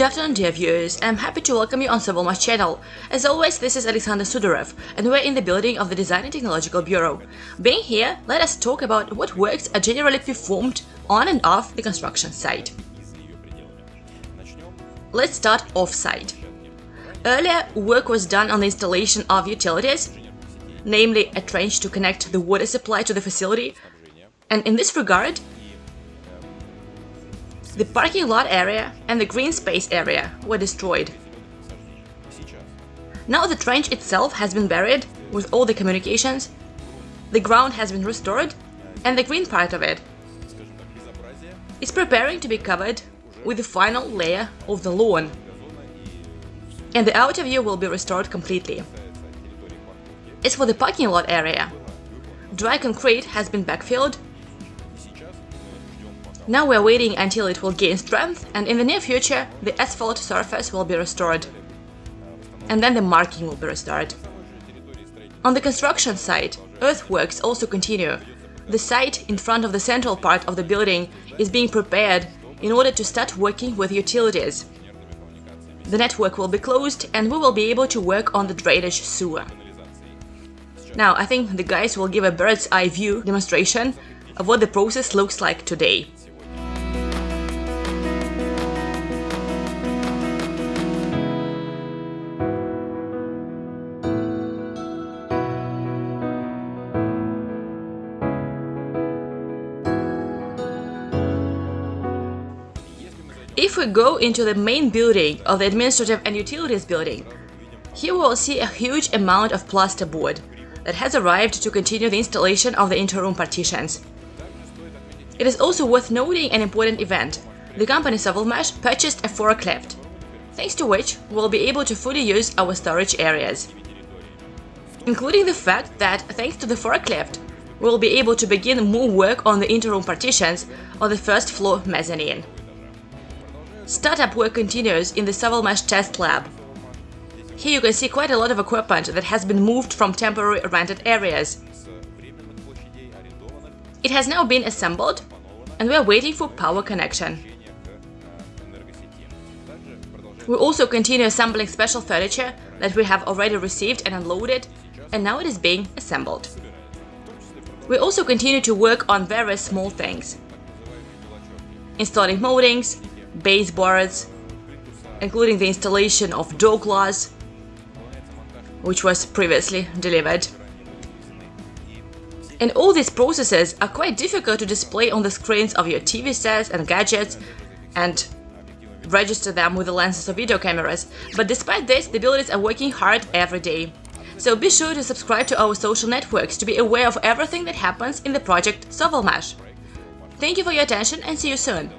Good afternoon dear viewers, I'm happy to welcome you on Sovelmash channel. As always, this is Alexander Sudarev, and we're in the building of the Design and Technological Bureau. Being here, let us talk about what works are generally performed on and off the construction site. Let's start off-site. Earlier, work was done on the installation of utilities, namely a trench to connect the water supply to the facility, and in this regard, the parking lot area and the green space area were destroyed. Now the trench itself has been buried with all the communications, the ground has been restored, and the green part of it is preparing to be covered with the final layer of the lawn. And the outer view will be restored completely. As for the parking lot area, dry concrete has been backfilled now we're waiting until it will gain strength and in the near future the asphalt surface will be restored. And then the marking will be restored. On the construction site, earthworks also continue. The site in front of the central part of the building is being prepared in order to start working with utilities. The network will be closed and we will be able to work on the drainage sewer. Now, I think the guys will give a bird's eye view demonstration of what the process looks like today. If we go into the main building of the Administrative and Utilities building, here we will see a huge amount of plasterboard that has arrived to continue the installation of the interroom partitions. It is also worth noting an important event. The company Sovelmash purchased a forklift, thanks to which we will be able to fully use our storage areas. Including the fact that, thanks to the forklift, we will be able to begin more work on the interroom partitions on the first floor mezzanine. Startup work continues in the Sovelmash test lab. Here you can see quite a lot of equipment that has been moved from temporary rented areas. It has now been assembled and we are waiting for power connection. We also continue assembling special furniture that we have already received and unloaded, and now it is being assembled. We also continue to work on various small things. Installing moldings, baseboards, including the installation of door glass, which was previously delivered. And all these processes are quite difficult to display on the screens of your TV sets and gadgets and register them with the lenses of video cameras, but despite this, the builders are working hard every day. So be sure to subscribe to our social networks to be aware of everything that happens in the project Sovelmash. Thank you for your attention and see you soon!